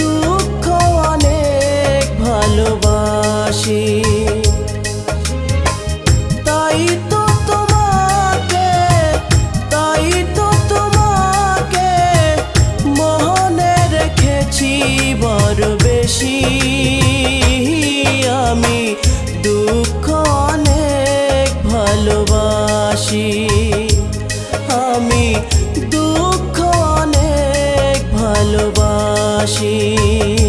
দুঃখ অনেক ভালোবাসি। ভালোবাসি।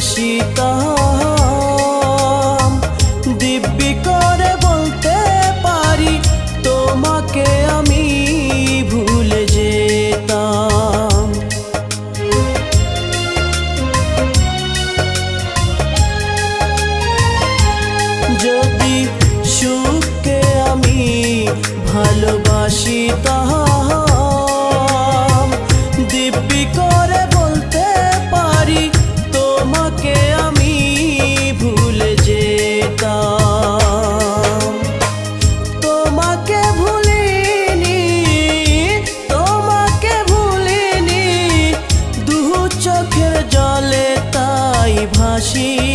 ভালোবাসি তাই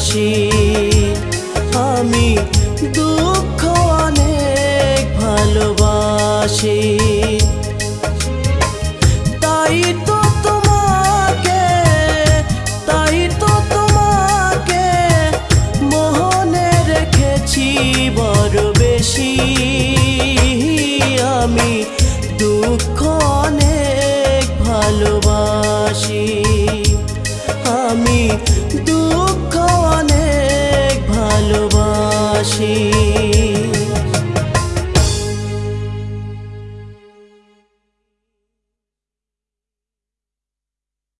ভালোবাসি। আমি দুঃখ অনেক ভালোবাসি। তাই তো তোমাকে, তাই তো তোমাকে মোহনে রেখেছি বড় বেশি। আমি দুঃখ অনেক ভালোবাসি। আমি দু mim.